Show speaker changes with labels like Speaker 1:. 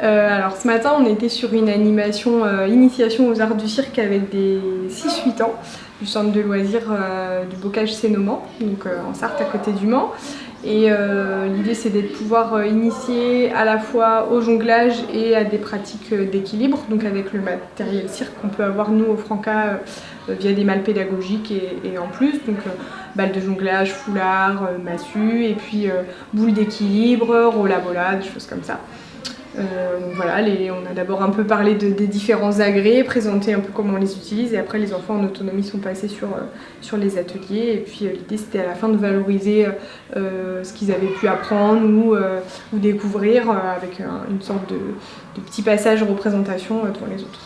Speaker 1: ce matin on était sur une animation initiation aux arts du cirque avec des 6-8 ans du centre de loisirs du Bocage Sénoman, donc en Sarthe à côté du Mans. Et euh, l'idée c'est de pouvoir euh, initier à la fois au jonglage et à des pratiques euh, d'équilibre, donc avec le matériel cirque qu'on peut avoir nous au Franca via des malles pédagogiques et, en plus, donc balles de jonglage, foulard, massue, et puis boules d'équilibre, rola-bola, des choses comme ça. Euh, voilà, on a d'abord un peu parlé des différents agrès, présenté un peu comment on les utilise et après les enfants en autonomie sont passés sur, euh, les ateliers et puis euh, l'idée c'était à la fin de valoriser ce qu'ils avaient pu apprendre ou, ou découvrir avec une sorte de, de petit passage représentation devant les autres.